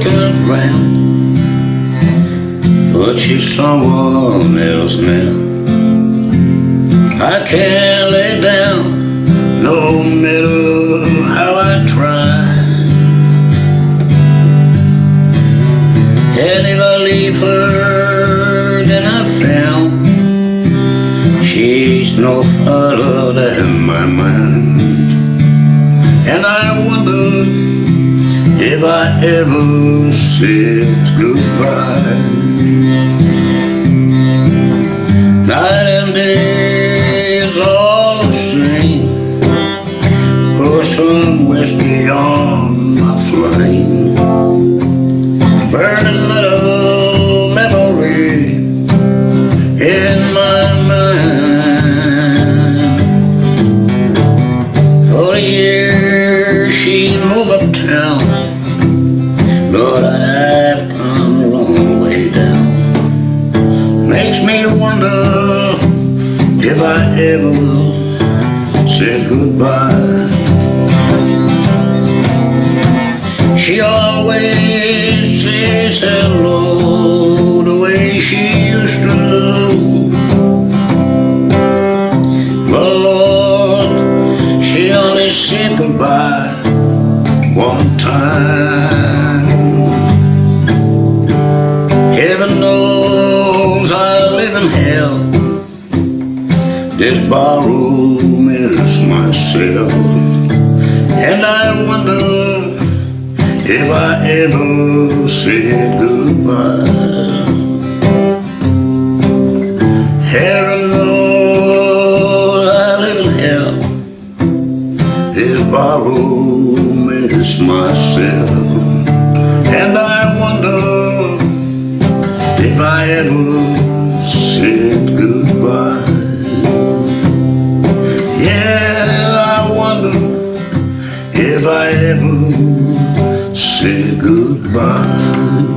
ground But she's someone else now. I can't lay down No matter how I try. And if I leave her Then I found She's no further than my mind. And I wondered If I ever said goodbye Lord, I've come a long way down. Makes me wonder if I ever will say goodbye. She always says hello the way she used to. But Lord, she only said goodbye This barroom is my cell And I wonder if I ever said goodbye. Heaven knows I live in hell This barroom is my cell And I wonder if I ever if I ever said goodbye